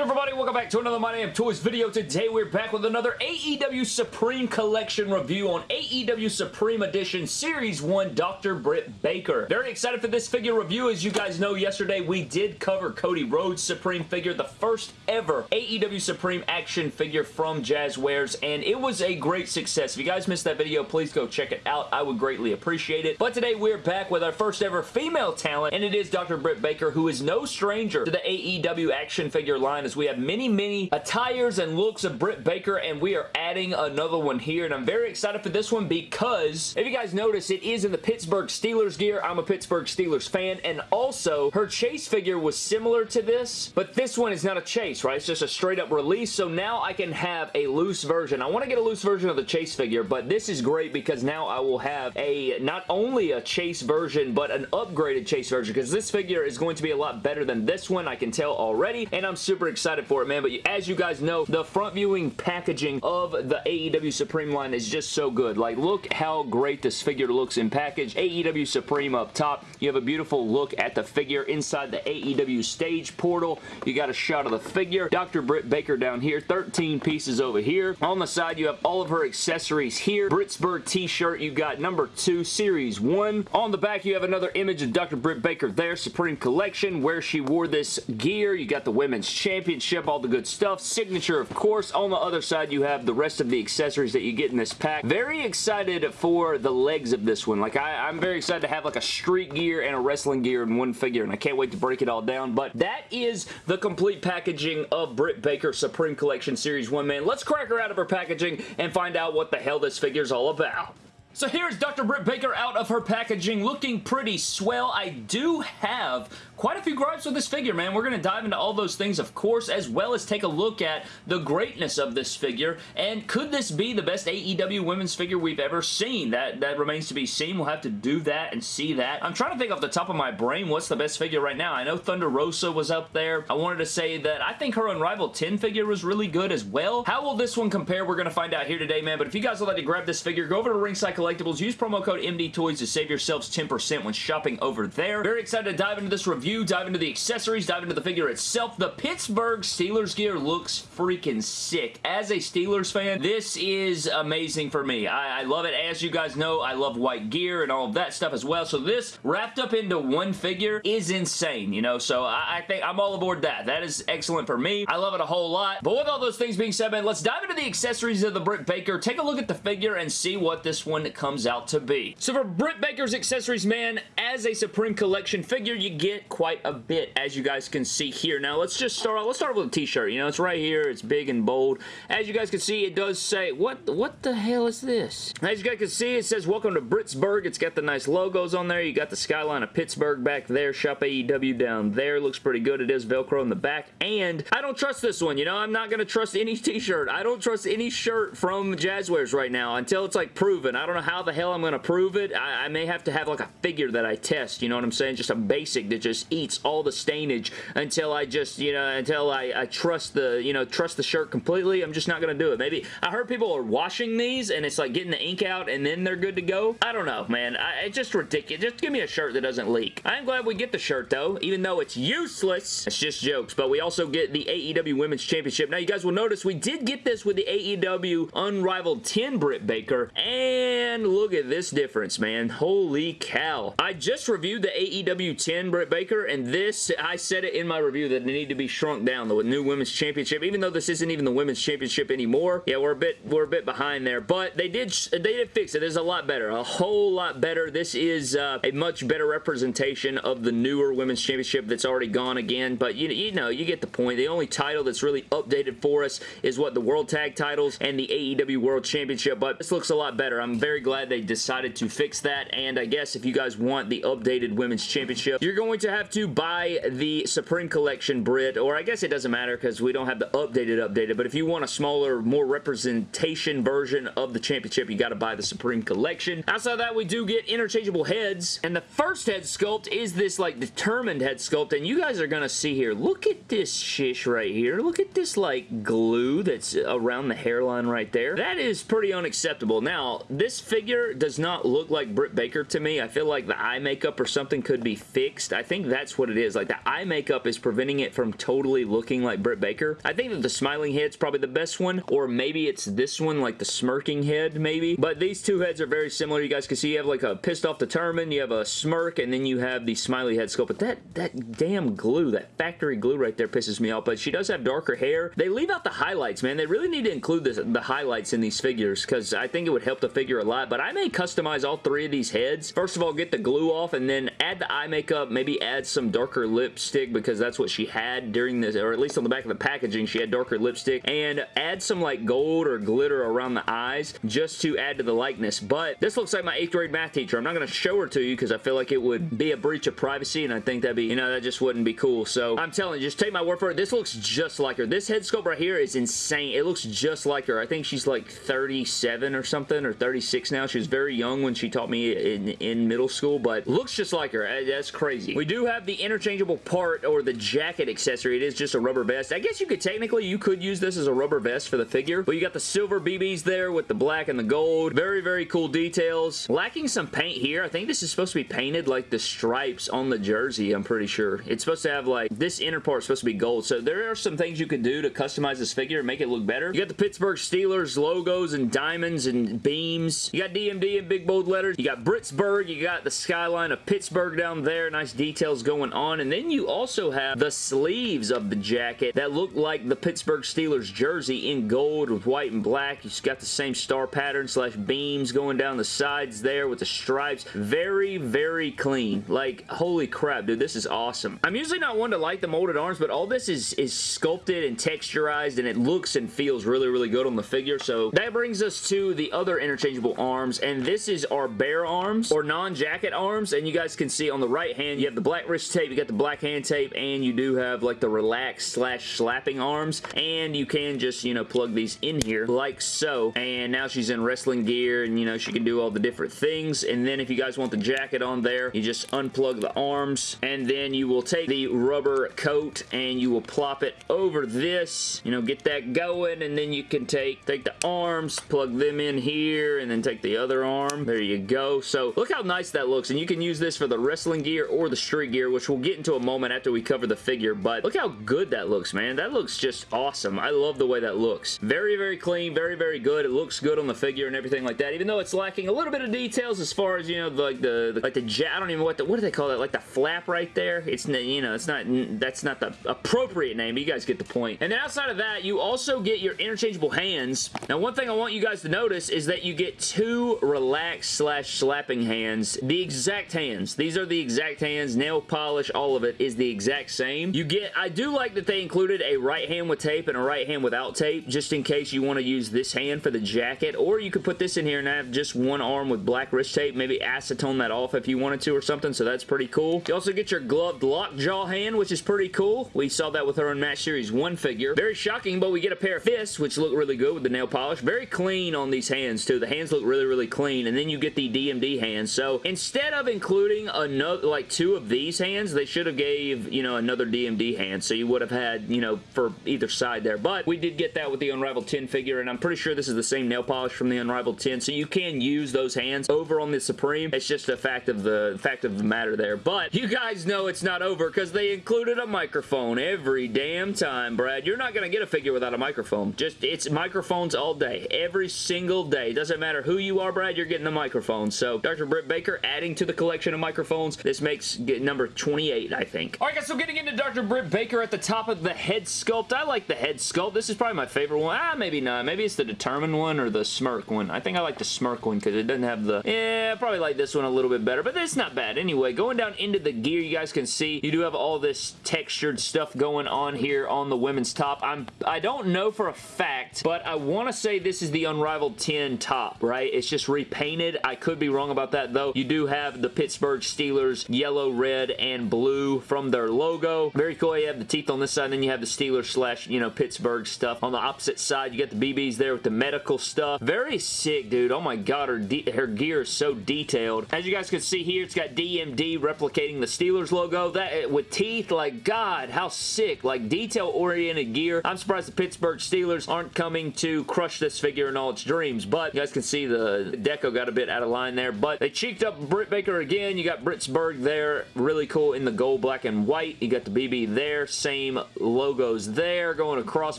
good everybody? Welcome back to another My Damn Toys video. Today we're back with another AEW Supreme Collection review on AEW Supreme Edition Series 1 Dr. Britt Baker. Very excited for this figure review. As you guys know, yesterday we did cover Cody Rhodes Supreme figure, the first ever AEW Supreme action figure from Jazwares, and it was a great success. If you guys missed that video, please go check it out. I would greatly appreciate it. But today we're back with our first ever female talent, and it is Dr. Britt Baker, who is no stranger to the AEW action figure line we have many, many attires and looks of Britt Baker and we are adding another one here and I'm very excited for this one because if you guys notice it is in the Pittsburgh Steelers gear. I'm a Pittsburgh Steelers fan and also her chase figure was similar to this but this one is not a chase, right? It's just a straight up release so now I can have a loose version. I want to get a loose version of the chase figure but this is great because now I will have a not only a chase version but an upgraded chase version because this figure is going to be a lot better than this one I can tell already and I'm super excited for it, man. But as you guys know, the front viewing packaging of the AEW Supreme line is just so good. Like, look how great this figure looks in package. AEW Supreme up top. You have a beautiful look at the figure inside the AEW stage portal. You got a shot of the figure. Dr. Britt Baker down here. 13 pieces over here. On the side, you have all of her accessories here. Britsburg t-shirt. You got number 2, Series 1. On the back, you have another image of Dr. Britt Baker there. Supreme Collection, where she wore this gear. You got the women's Championship, all the good stuff. Signature, of course. On the other side, you have the rest of the accessories that you get in this pack. Very excited for the legs of this one. Like, I, I'm very excited to have like a street gear and a wrestling gear in one figure, and I can't wait to break it all down. But that is the complete packaging of Britt Baker Supreme Collection Series 1, man. Let's crack her out of her packaging and find out what the hell this figure is all about. So here's Dr. Britt Baker out of her packaging looking pretty swell. I do have quite a few gripes with this figure, man. We're going to dive into all those things, of course, as well as take a look at the greatness of this figure, and could this be the best AEW women's figure we've ever seen? That, that remains to be seen. We'll have to do that and see that. I'm trying to think off the top of my brain what's the best figure right now. I know Thunder Rosa was up there. I wanted to say that I think her Unrivaled 10 figure was really good as well. How will this one compare? We're going to find out here today, man, but if you guys would like to grab this figure, go over to Ringside Collectibles, use promo code MDTOYS to save yourselves 10% when shopping over there. Very excited to dive into this review dive into the accessories, dive into the figure itself. The Pittsburgh Steelers gear looks freaking sick. As a Steelers fan, this is amazing for me. I, I love it. As you guys know, I love white gear and all of that stuff as well. So this wrapped up into one figure is insane, you know? So I, I think I'm all aboard that. That is excellent for me. I love it a whole lot. But with all those things being said, man, let's dive into the accessories of the Britt Baker. Take a look at the figure and see what this one comes out to be. So for Britt Baker's accessories, man, as a Supreme Collection figure, you get quite a bit, as you guys can see here. Now, let's just start off. Let's start with a t-shirt. You know, it's right here. It's big and bold. As you guys can see, it does say, what, what the hell is this? As you guys can see, it says, welcome to Britsburg. It's got the nice logos on there. You got the skyline of Pittsburgh back there. Shop AEW down there. Looks pretty good. It is Velcro in the back. And I don't trust this one. You know, I'm not going to trust any t-shirt. I don't trust any shirt from Jazwares right now until it's like proven. I don't know how the hell I'm going to prove it. I, I may have to have like a figure that I test. You know what I'm saying? Just a basic that just eats all the stainage until I just, you know, until I, I trust the, you know, trust the shirt completely. I'm just not going to do it. Maybe, I heard people are washing these and it's like getting the ink out and then they're good to go. I don't know, man. I, it's just ridiculous. Just give me a shirt that doesn't leak. I'm glad we get the shirt though, even though it's useless. It's just jokes, but we also get the AEW Women's Championship. Now, you guys will notice we did get this with the AEW Unrivaled 10 Britt Baker, and look at this difference, man. Holy cow. I just reviewed the AEW 10 Britt Baker, and this, I said it in my review that they need to be shrunk down, the new Women's Championship, even though this isn't even the Women's Championship anymore. Yeah, we're a bit, we're a bit behind there, but they did, they did fix it. It's a lot better, a whole lot better. This is uh, a much better representation of the newer Women's Championship that's already gone again, but you, you know, you get the point. The only title that's really updated for us is what the World Tag titles and the AEW World Championship, but this looks a lot better. I'm very glad they decided to fix that, and I guess if you guys want the updated Women's Championship, you're going to have to buy the Supreme Collection Brit, or I guess it doesn't matter because we don't have the updated updated, but if you want a smaller, more representation version of the championship, you got to buy the Supreme Collection. Outside that, we do get interchangeable heads, and the first head sculpt is this, like, determined head sculpt, and you guys are going to see here, look at this shish right here. Look at this, like, glue that's around the hairline right there. That is pretty unacceptable. Now, this figure does not look like Britt Baker to me. I feel like the eye makeup or something could be fixed. I think that's what it is. Like the eye makeup is preventing it from totally looking like Britt Baker. I think that the smiling head's probably the best one or maybe it's this one like the smirking head maybe. But these two heads are very similar. You guys can see you have like a pissed off determined, you have a smirk, and then you have the smiley head sculpt. But that, that damn glue, that factory glue right there pisses me off. But she does have darker hair. They leave out the highlights, man. They really need to include this, the highlights in these figures because I think it would help the figure a lot. But I may customize all three of these heads. First of all, get the glue off and then add the eye makeup, maybe add some darker lipstick because that's what she had during this, or at least on the back of the packaging, she had darker lipstick, and add some like gold or glitter around the eyes just to add to the likeness. But this looks like my 8th grade math teacher. I'm not going to show her to you because I feel like it would be a breach of privacy and I think that'd be, you know, that just wouldn't be cool. So I'm telling you, just take my word for it. This looks just like her. This head sculpt right here is insane. It looks just like her. I think she's like 37 or something or 36 now. She was very young when she taught me in, in middle school, but looks just like her. That's crazy. We do have the interchangeable part or the jacket accessory. It is just a rubber vest. I guess you could technically, you could use this as a rubber vest for the figure, but you got the silver BBs there with the black and the gold. Very, very cool details. Lacking some paint here. I think this is supposed to be painted like the stripes on the jersey, I'm pretty sure. It's supposed to have like, this inner part supposed to be gold, so there are some things you could do to customize this figure and make it look better. You got the Pittsburgh Steelers logos and diamonds and beams. You got DMD in big bold letters. You got Britsburg. You got the skyline of Pittsburgh down there. Nice details going on. And then you also have the sleeves of the jacket that look like the Pittsburgh Steelers jersey in gold with white and black. You got the same star pattern slash beams going down the sides there with the stripes. Very, very clean. Like, holy crap, dude. This is awesome. I'm usually not one to like the molded arms, but all this is, is sculpted and texturized and it looks and feels really, really good on the figure. So that brings us to the other interchangeable arms and this is our bare arms or non-jacket arms and you guys can see on the right hand you have the black wrist tape, you got the black hand tape and you do have like the relaxed slash slapping arms and you can just you know plug these in here like so and now she's in wrestling gear and you know she can do all the different things and then if you guys want the jacket on there you just unplug the arms and then you will take the rubber coat and you will plop it over this you know get that going and then you can take take the arms plug them in here and then take the other arm. There you go. So look how nice that looks and you can use this for the wrestling gear or the street gear which we'll get into a moment after we cover the figure but look how good that looks man. That looks just awesome. I love the way that looks. Very very clean very very good. It looks good on the figure and everything like that even though it's lacking a little bit of details as far as you know like the, the like the jet I don't even know what the what do they call that? Like the flap right there? It's you know it's not that's not the appropriate name you guys get the point. point. And then outside of that you also get your interchangeable hands. Now one thing I want you guys to notice is that you get two relaxed slash slapping hands. The exact hands. These are the exact hands. Nail polish all of it is the exact same. You get I do like that they included a right hand with tape and a right hand without tape just in case you want to use this hand for the jacket. Or you could put this in here and have just one arm with black wrist tape. Maybe acetone that off if you wanted to or something so that's pretty cool. You also get your gloved lockjaw hand which is pretty cool. We saw that with her Unmatched series 1 figure. Very shocking but we get a pair of fists which look really good with the nail polish. Very clean on these hands too. The hands look really really clean and then you get the DMD hands. So instead of including another like two of these hands they should have gave you know another DMD hand so you would have had you know for either side there. But we did get that with the Unrivaled 10 figure and I'm pretty sure this is the same nail polish from the Unrivaled 10 so you can use those hands over on the Supreme. It's just a fact of the fact of the matter there. But you guys know it's not over because they included a microphone every damn time Brad. You're not gonna get a figure without a microphone. Just it's microphones all day every single day. Doesn't matter who you are Brad you're getting the microphone so Dr. Britt Baker adding to the collection of microphones this makes number 28 I think. Alright guys so getting into Dr. Britt Baker at the top of the head sculpt I like the head sculpt. This is probably my favorite one. Ah maybe not. Maybe it's the determined one or the smirk one. I think I like the smirk one because it doesn't have the yeah I probably like this one a little bit better but it's not bad. Anyway going down into the gear you guys can see you do have all this textured stuff going on here on the women's top. I'm I don't know for a fact but I want to say this is the Unrivaled 10 top right it's just repainted. I could be wrong about that though. You do have the Pittsburgh Steelers yellow red and blue from their logo. Very cool. You have the teeth on this side and then you have the Steelers slash you know Pittsburgh stuff. On the opposite side you got the BBs there with the medical stuff. Very sick dude. Oh my god her, her gear is so detailed. As you guys can see here it's got DMD replicating the Steelers logo. That eh, with teeth like god how sick. Like detail oriented gear. I'm surprised the Pittsburgh Steelers aren't coming to crush this figure in all its dreams but you guys can see the the deco got a bit out of line there, but they cheeked up Britt Baker again. You got Britsburg there, really cool in the gold, black, and white. You got the BB there, same logos there going across.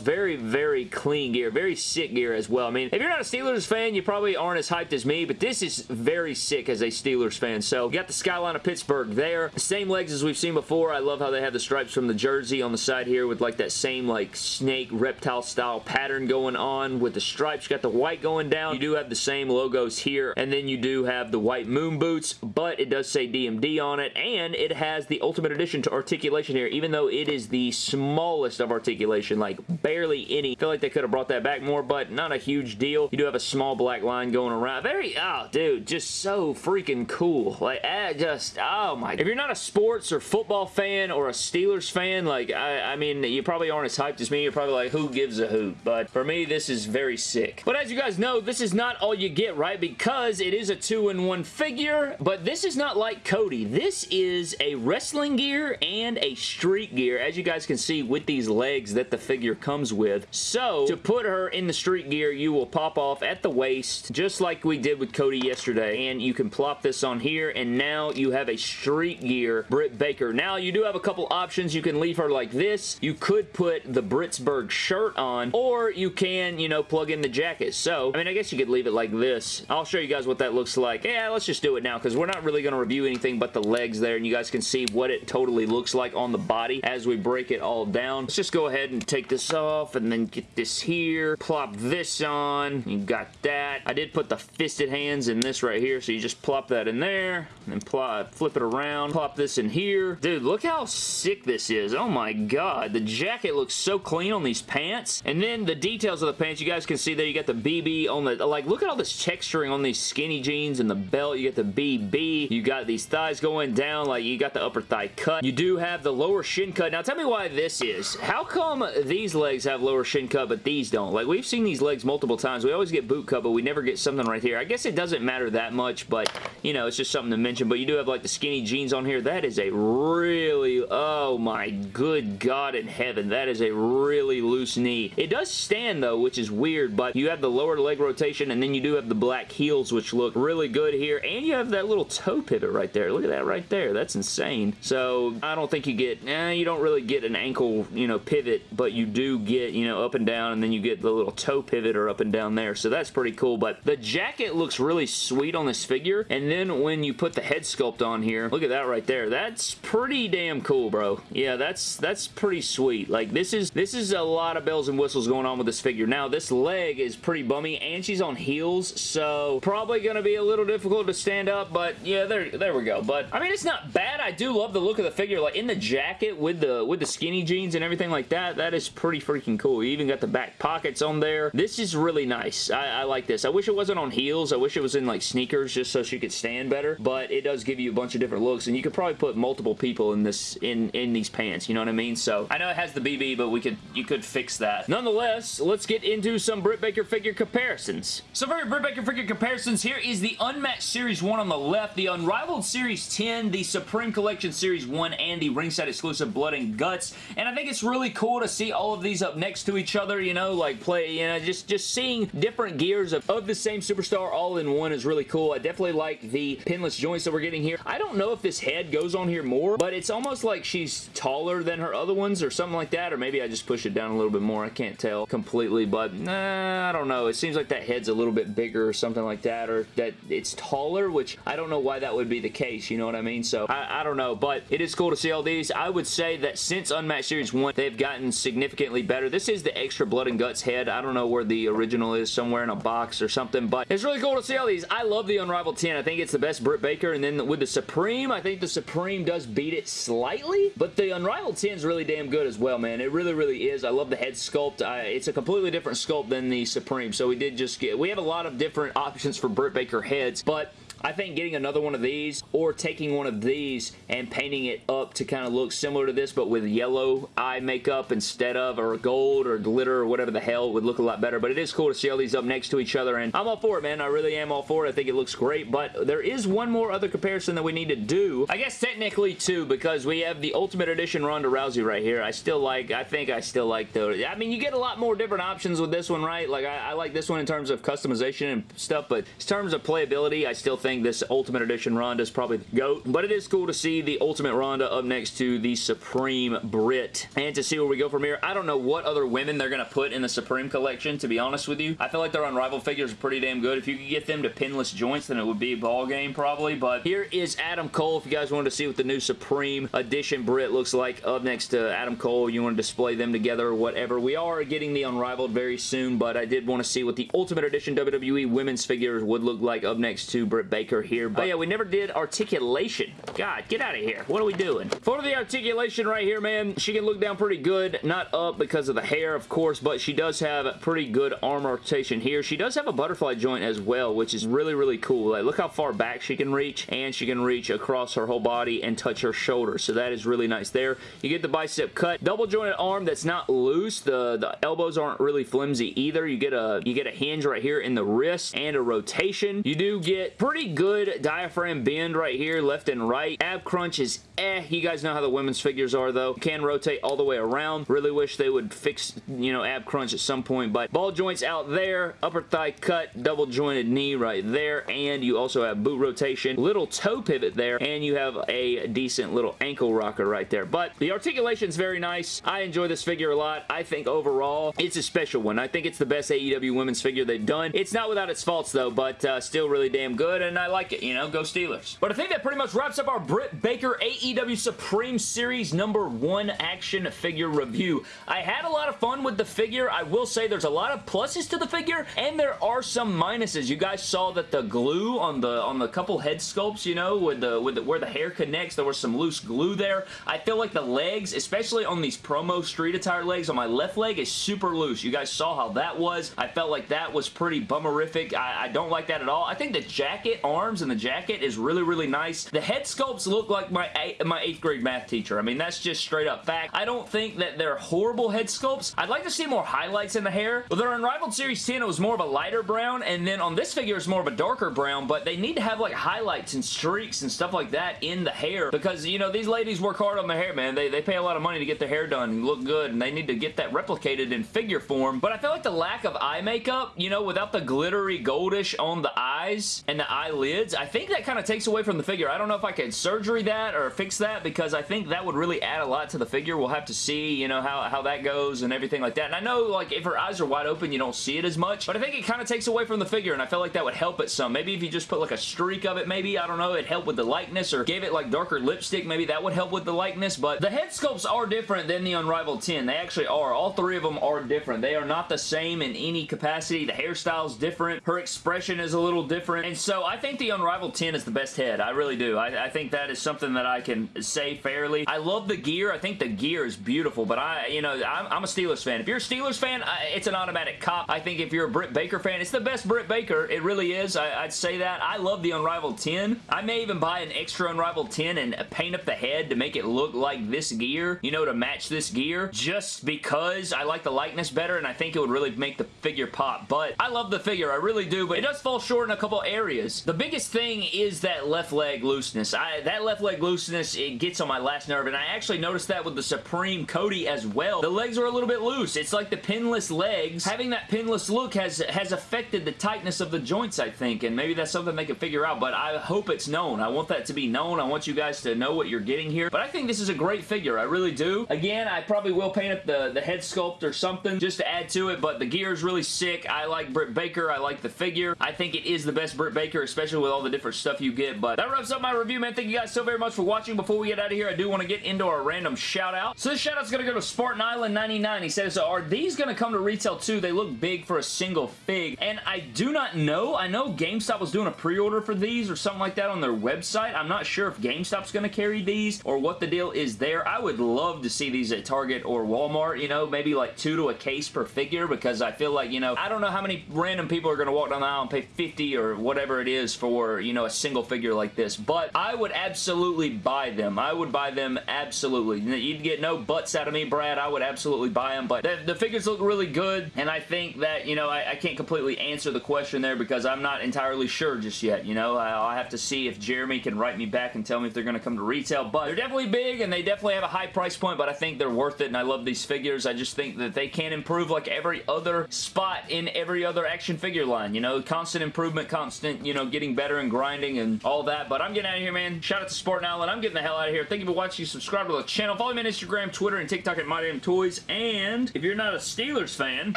Very, very clean gear, very sick gear as well. I mean, if you're not a Steelers fan, you probably aren't as hyped as me, but this is very sick as a Steelers fan. So, you got the skyline of Pittsburgh there. Same legs as we've seen before. I love how they have the stripes from the jersey on the side here with like that same like snake reptile style pattern going on with the stripes. You got the white going down. You do have the same logos here, and then you do have the white moon boots, but it does say DMD on it, and it has the Ultimate Edition to articulation here, even though it is the smallest of articulation, like barely any. I feel like they could have brought that back more, but not a huge deal. You do have a small black line going around. Very, oh, dude, just so freaking cool. Like, eh, just, oh my. If you're not a sports or football fan or a Steelers fan, like, I, I mean, you probably aren't as hyped as me. You're probably like, who gives a hoot? But for me, this is very sick. But as you guys know, this is not all you get, right? Because it is a two-in-one figure, but this is not like Cody. This is a wrestling gear and a street gear, as you guys can see with these legs that the figure comes with. So, to put her in the street gear, you will pop off at the waist, just like we did with Cody yesterday, and you can plop this on here, and now you have a street gear Britt Baker. Now, you do have a couple options. You can leave her like this. You could put the Britsburg shirt on, or you can, you know, plug in the jacket. So, I mean, I guess you could leave it like this. I'll show you guys what that looks like. Yeah, let's just do it now, because we're not really going to review anything but the legs there, and you guys can see what it totally looks like on the body as we break it all down. Let's just go ahead and take this off, and then get this here, plop this on. You got that. I did put the fisted hands in this right here, so you just plop that in there, and plop, flip it around, plop this in here. Dude, look how sick this is. Oh my god. The jacket looks so clean on these pants. And then the details of the pants, you guys can see there, you got the BB on the, like, look at all texturing on these skinny jeans and the belt. You got the BB. You got these thighs going down, like, you got the upper thigh cut. You do have the lower shin cut. Now, tell me why this is. How come these legs have lower shin cut, but these don't? Like, we've seen these legs multiple times. We always get boot cut, but we never get something right here. I guess it doesn't matter that much, but, you know, it's just something to mention. But you do have, like, the skinny jeans on here. That is a really, oh my good God in heaven. That is a really loose knee. It does stand, though, which is weird, but you have the lower leg rotation, and then you do have the black heels, which look really good here, and you have that little toe pivot right there. Look at that right there. That's insane. So, I don't think you get, eh, you don't really get an ankle, you know, pivot, but you do get, you know, up and down, and then you get the little toe pivot or up and down there, so that's pretty cool, but the jacket looks really sweet on this figure, and then when you put the head sculpt on here, look at that right there. That's pretty damn cool, bro. Yeah, that's that's pretty sweet. Like, this is this is a lot of bells and whistles going on with this figure. Now, this leg is pretty bummy, and she's on heels, so probably going to be a little difficult to stand up, but yeah, there, there we go. But, I mean, it's not bad. I do love the look of the figure. Like, in the jacket with the with the skinny jeans and everything like that, that is pretty freaking cool. You even got the back pockets on there. This is really nice. I, I like this. I wish it wasn't on heels. I wish it was in, like, sneakers just so she could stand better, but it does give you a bunch of different looks, and you could probably put multiple people in this in in these pants. You know what I mean? So I know it has the BB, but we could you could fix that. Nonetheless, let's get into some Britt Baker figure comparisons. So for your Britt Baker figure comparisons, here is the Unmatched Series 1 on the left, the Unrivaled Series 10, the Supreme Collection Series 1, and the ringside exclusive Blood and Guts. And I think it's really cool to see all of these up next to each other, you know, like play, you know, just, just seeing different gears of, of the same superstar all in one is really cool. I definitely like the pinless joints that we're getting here. I don't know if this head goes on here more, but it's almost like she's taller than her other ones or something like that, or maybe I just push it down a little bit more. I can't tell completely, but nah, I don't know. It seems like that head's a little bit bigger or something like that, or that it's taller, which I don't know why that would be the case, you know what I mean? So, I, I don't know, but it is cool to see all these. I would say that since Unmatched Series 1, they've gotten significantly better. This is the extra Blood and Guts head. I don't know where the original is, somewhere in a box or something, but it's really cool to see all these. I love the Unrivaled 10. I think it's the best Britt Baker, and then with the Supreme, I think the Supreme does beat it slightly, but the Unrivaled 10 is really damn good as well, man. It really, really is. I love the head sculpt. I, it's a completely different sculpt than the Supreme, so we did just get... We have a lot of different options for Britt Baker heads, but I think getting another one of these or taking one of these and painting it up to kind of look similar to this but with yellow eye makeup instead of or gold or glitter or whatever the hell would look a lot better. But it is cool to see all these up next to each other and I'm all for it, man. I really am all for it. I think it looks great, but there is one more other comparison that we need to do. I guess technically two because we have the Ultimate Edition Ronda Rousey right here. I still like, I think I still like the, I mean, you get a lot more different options with this one, right? Like, I, I like this one in terms of customization and stuff, but in terms of playability, I still think this Ultimate Edition Ronda is probably the GOAT. But it is cool to see the Ultimate Ronda up next to the Supreme Brit. And to see where we go from here, I don't know what other women they're going to put in the Supreme collection, to be honest with you. I feel like their Unrivaled figures are pretty damn good. If you could get them to pinless joints, then it would be a ball game probably. But here is Adam Cole. If you guys wanted to see what the new Supreme Edition Brit looks like up next to Adam Cole, you want to display them together or whatever. We are getting the Unrivaled very soon, but I did want to see what the Ultimate Edition WWE women's figures would look like up next to Britt Baker here. Oh, but oh yeah, we never did articulation. God, get out of here. What are we doing? For the articulation right here, man, she can look down pretty good. Not up because of the hair, of course, but she does have pretty good arm rotation here. She does have a butterfly joint as well, which is really, really cool. Like, look how far back she can reach, and she can reach across her whole body and touch her shoulder. So that is really nice there. You get the bicep cut. Double jointed arm that's not loose. The, the elbows aren't really flimsy either. You get a you get a hinge right here in the wrist and a rotation. You do get pretty good diaphragm bend right here, left and right. Ab crunch is eh. You guys know how the women's figures are though. Can rotate all the way around. Really wish they would fix, you know, ab crunch at some point. But ball joints out there. Upper thigh cut. Double jointed knee right there. And you also have boot rotation. Little toe pivot there. And you have a decent little ankle rocker right there. But the articulation is very nice. I enjoy this figure a lot. I think overall it's a special one. I think it's the best AEW women's figure they've done. It's not without its faults though, but uh, still really damn good and I like it. You know, go Steelers. But I think that pretty much wraps up our Britt Baker AEW Supreme Series number one action figure review. I had a lot of fun with the figure. I will say there's a lot of pluses to the figure and there are some minuses. You guys saw that the glue on the on the couple head sculpts, you know, with the with the, where the hair connects, there was some loose glue there. I feel like the legs, especially on these promo street attire legs on my left leg is super loose. You guys saw how that was. I felt like that was pretty bummerific. I, I don't like that at all. I think the jacket arms and the jacket is really, really nice. The head sculpts look like my, my 8th grade math teacher. I mean, that's just straight up fact. I don't think that they're horrible head sculpts. I'd like to see more highlights in the hair. With their Unrivaled Series 10, it was more of a lighter brown, and then on this figure, it's more of a darker brown, but they need to have like highlights and streaks and stuff like that in the hair because, you know, these ladies work hard on their hair, man. They, they pay a lot of money to get their hair done and look good, and they need to get that replicated in figure form. But I feel like the lack of eye makeup, you know, without the glittery goldish on the eyes and the eyelids, I think that kind of takes away from the figure. I don't know if I could surgery that or fix that because I think that would really add a lot to the figure. We'll have to see, you know, how, how that goes and everything like that. And I know, like, if her eyes are wide open, you don't see it as much, but I think it kind of takes away from the figure, and I feel like that would help it some. Maybe if you just put, like, a streak of it, maybe, I don't know, it'd help with the likeness, or gave it, like, darker lipstick, maybe that would help with the likeness, but the head sculpts are different than the Unrivaled 10. They actually are. All three of them are different. They are not the same in any capacity. The hairstyle's different. Her expression is a little different, and so I think the Unrivaled 10 is the best head. I really do. I, I think that is something that I can say fairly. I love the gear. I think the gear is beautiful, but I, you know, I'm, I'm a Steelers fan. If you're a Steelers fan, I, it's an automatic cop. I think if you're a Britt Baker fan, it's the best Britt Baker. It really is. I, would say that. I love the Unrivaled 10. I may even buy an extra Unrivaled 10 and paint up the head to make it look like this gear, you know, to match this gear, just because I like the likeness better and I think it would really make the figure pop. But I love the figure. I really do, but it does fall short in a couple areas. The biggest thing is that left leg looseness. I, that left leg looseness, it gets on my last nerve, and I actually noticed that with the Supreme Cody as well. The legs are a little bit loose. It's like the pinless legs. Having that pinless look has, has affected the tightness of the joints, I think, and maybe that's something they can figure out, but I hope it's known. I want that to be known. I want you guys to know what you're getting here, but I think this is a great figure. I really do. Again, I probably will paint up the, the head sculpt or something just to add to it, but the gear is really sick. I like Britt Baker. I like the figure. I think it is the best Britt Baker, especially with all the different stuff you get, but that wraps up my review, man. Thank you guys so very much for watching. Before we get out of here, I do want to get into our random shout out. So this shout out's going to go to Spartan Island 99. He says, are these going to come to retail too? They look big for a single fig, and I do not know. I know GameStop was doing a pre-order for these or something like that on their website. I'm not sure if GameStop's going to carry these or what the deal is there. I would love to see these at Target or Walmart, you know, maybe like two to a case per figure because I feel like, you know, I don't know how many random people are going to walk down the aisle and pay 50 or whatever it is for, you know, a single figure like this. But I would absolutely buy them. I would buy them absolutely. You'd get no butts out of me, Brad. I would absolutely buy them. But the, the figures look really good, and I think that, you know, I, I, can't completely answer the question there because I'm not entirely sure just yet, you know? I'll have to see if Jeremy can write me back and tell me if they're going to come to retail. But they're definitely big, and they definitely have a high price point, but I think they're worth it, and I love these figures. I just think that they can improve like every other spot in every other action figure line, you know? Constant improvement, constant, you know, getting better and grinding and all that. But I'm getting out of here, man. Shout out to Spartan Allen. I'm getting the hell out of here. Thank you for watching. Subscribe to the channel. Follow me on Instagram, Twitter, and TikTok at My Damn Toys. And if you're not a Steelers fan...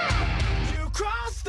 You crossed